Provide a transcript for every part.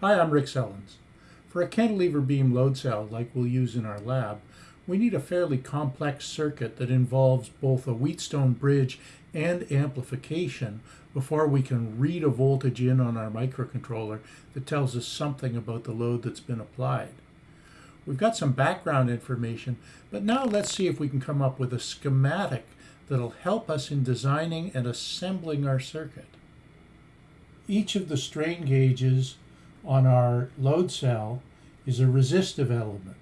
Hi, I'm Rick Sellens. For a cantilever beam load cell like we'll use in our lab, we need a fairly complex circuit that involves both a Wheatstone bridge and amplification before we can read a voltage in on our microcontroller that tells us something about the load that's been applied. We've got some background information, but now let's see if we can come up with a schematic that'll help us in designing and assembling our circuit. Each of the strain gauges on our load cell is a resistive element.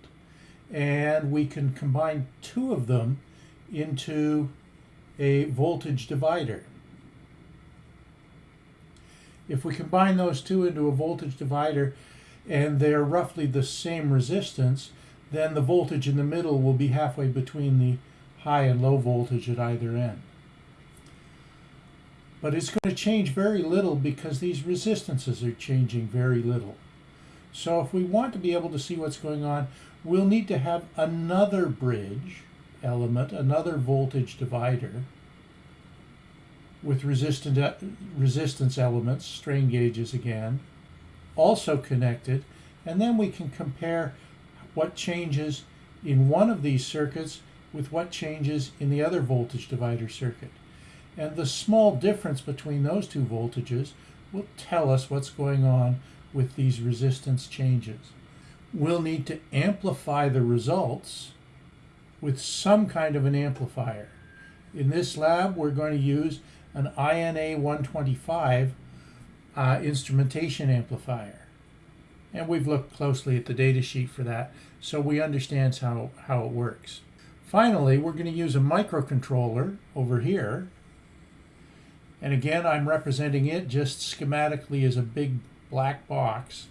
And we can combine two of them into a voltage divider. If we combine those two into a voltage divider and they're roughly the same resistance, then the voltage in the middle will be halfway between the high and low voltage at either end. But it's going to change very little because these resistances are changing very little. So if we want to be able to see what's going on, we'll need to have another bridge element, another voltage divider with resistant, uh, resistance elements, strain gauges again, also connected, and then we can compare what changes in one of these circuits with what changes in the other voltage divider circuit. And the small difference between those two voltages will tell us what's going on with these resistance changes. We'll need to amplify the results with some kind of an amplifier. In this lab, we're going to use an INA 125 uh, instrumentation amplifier. And we've looked closely at the data sheet for that, so we understand how, how it works. Finally, we're going to use a microcontroller over here. And again, I'm representing it just schematically as a big black box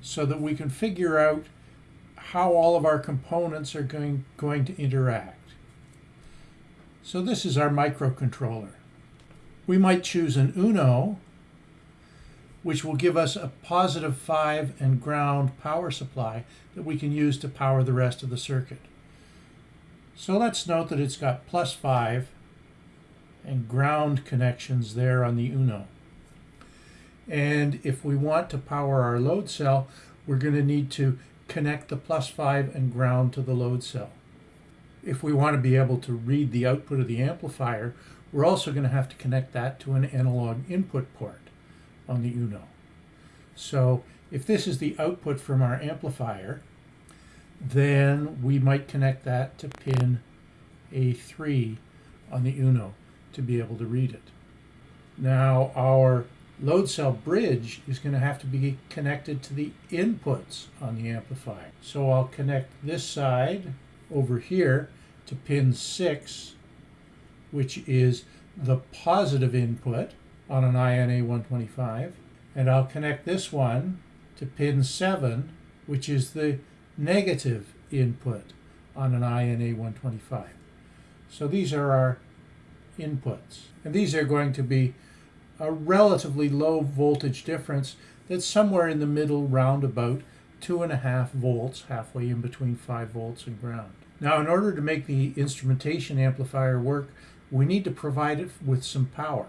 so that we can figure out how all of our components are going, going to interact. So this is our microcontroller. We might choose an UNO, which will give us a positive 5 and ground power supply that we can use to power the rest of the circuit. So let's note that it's got plus 5 and ground connections there on the UNO. And if we want to power our load cell, we're going to need to connect the plus 5 and ground to the load cell. If we want to be able to read the output of the amplifier, we're also going to have to connect that to an analog input port on the UNO. So if this is the output from our amplifier, then we might connect that to pin A3 on the UNO to be able to read it. Now our load cell bridge is going to have to be connected to the inputs on the amplifier. So I'll connect this side over here to pin 6, which is the positive input on an INA 125, and I'll connect this one to pin 7, which is the negative input on an INA 125. So these are our inputs. And these are going to be a relatively low voltage difference that's somewhere in the middle round about two and a half volts, halfway in between five volts and ground. Now, in order to make the instrumentation amplifier work, we need to provide it with some power.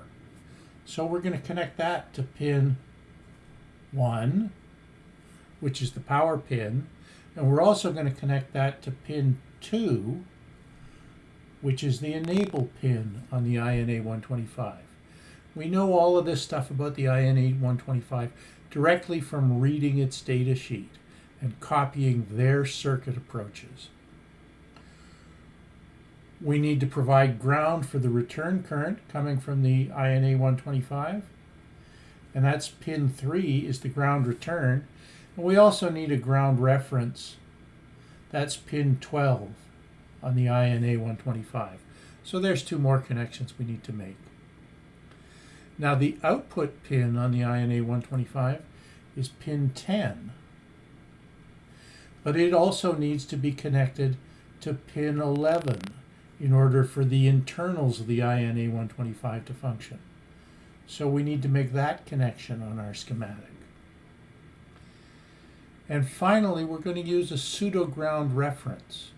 So we're going to connect that to pin 1, which is the power pin, and we're also going to connect that to pin 2, which is the enable pin on the INA 125. We know all of this stuff about the INA 125 directly from reading its data sheet and copying their circuit approaches. We need to provide ground for the return current coming from the INA 125 and that's pin 3 is the ground return and we also need a ground reference. That's pin 12 on the INA 125. So there's two more connections we need to make. Now the output pin on the INA 125 is pin 10. But it also needs to be connected to pin 11 in order for the internals of the INA 125 to function. So we need to make that connection on our schematic. And finally, we're going to use a pseudo-ground reference.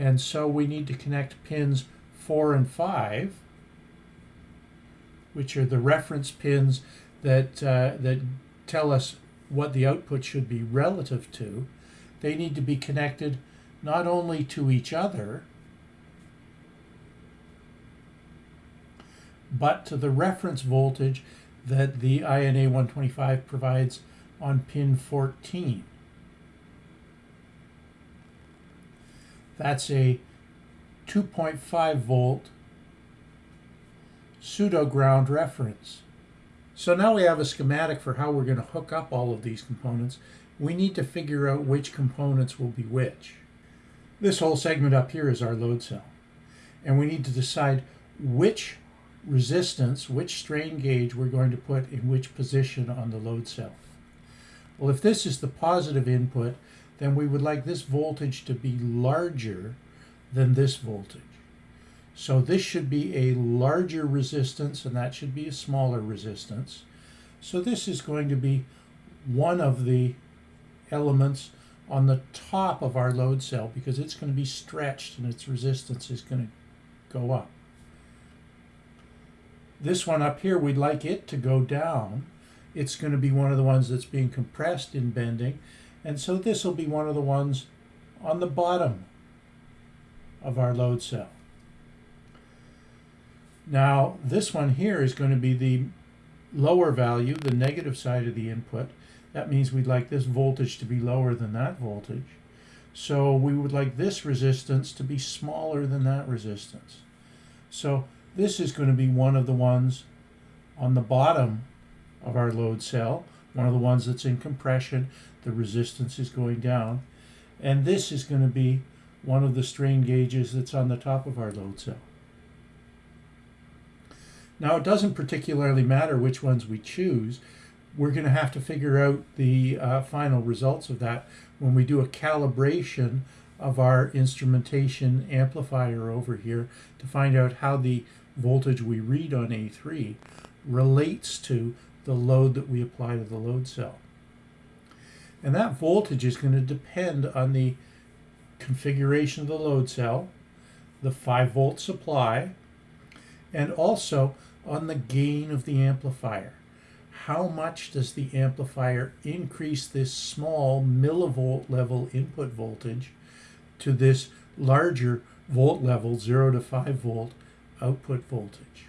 And so we need to connect pins 4 and 5, which are the reference pins that, uh, that tell us what the output should be relative to, they need to be connected not only to each other, but to the reference voltage that the INA 125 provides on pin 14. That's a 2.5 volt pseudo ground reference. So now we have a schematic for how we're going to hook up all of these components. We need to figure out which components will be which. This whole segment up here is our load cell. And we need to decide which resistance, which strain gauge we're going to put in which position on the load cell. Well, if this is the positive input, then we would like this voltage to be larger than this voltage. So this should be a larger resistance and that should be a smaller resistance. So this is going to be one of the elements on the top of our load cell because it's going to be stretched and its resistance is going to go up. This one up here, we'd like it to go down. It's going to be one of the ones that's being compressed in bending. And so this will be one of the ones on the bottom of our load cell. Now, this one here is going to be the lower value, the negative side of the input. That means we'd like this voltage to be lower than that voltage. So we would like this resistance to be smaller than that resistance. So this is going to be one of the ones on the bottom of our load cell, one of the ones that's in compression. The resistance is going down. And this is going to be one of the strain gauges that's on the top of our load cell. Now, it doesn't particularly matter which ones we choose. We're going to have to figure out the uh, final results of that when we do a calibration of our instrumentation amplifier over here to find out how the voltage we read on A3 relates to the load that we apply to the load cell. And that voltage is going to depend on the configuration of the load cell, the 5 volt supply, and also on the gain of the amplifier. How much does the amplifier increase this small millivolt level input voltage to this larger volt level, 0 to 5 volt output voltage?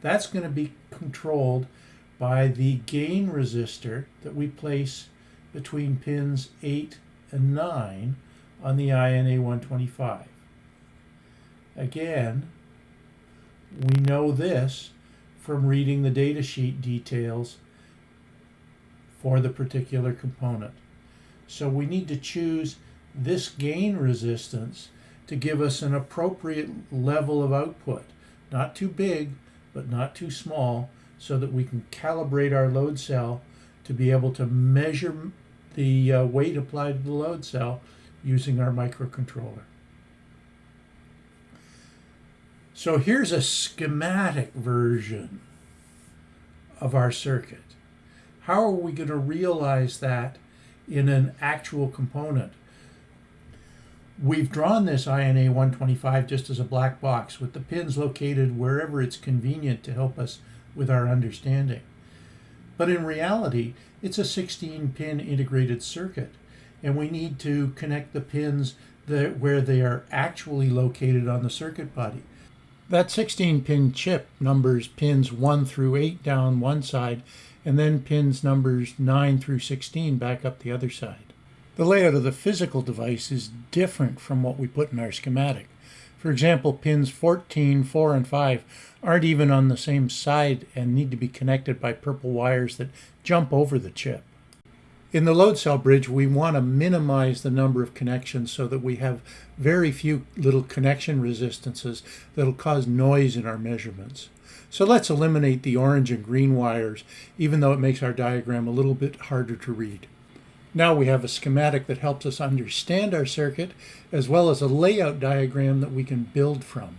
That's going to be controlled by the gain resistor that we place between pins 8 and 9 on the INA 125. Again, we know this from reading the datasheet details for the particular component. So we need to choose this gain resistance to give us an appropriate level of output. Not too big, but not too small, so that we can calibrate our load cell to be able to measure the uh, weight applied to the load cell using our microcontroller. So here's a schematic version of our circuit. How are we going to realize that in an actual component? We've drawn this INA 125 just as a black box with the pins located wherever it's convenient to help us with our understanding. But in reality, it's a 16 pin integrated circuit and we need to connect the pins that, where they are actually located on the circuit body. That 16 pin chip numbers pins 1 through 8 down one side and then pins numbers 9 through 16 back up the other side. The layout of the physical device is different from what we put in our schematic. For example, pins 14, 4, and 5 aren't even on the same side and need to be connected by purple wires that jump over the chip. In the load cell bridge, we want to minimize the number of connections so that we have very few little connection resistances that'll cause noise in our measurements. So let's eliminate the orange and green wires, even though it makes our diagram a little bit harder to read. Now we have a schematic that helps us understand our circuit, as well as a layout diagram that we can build from.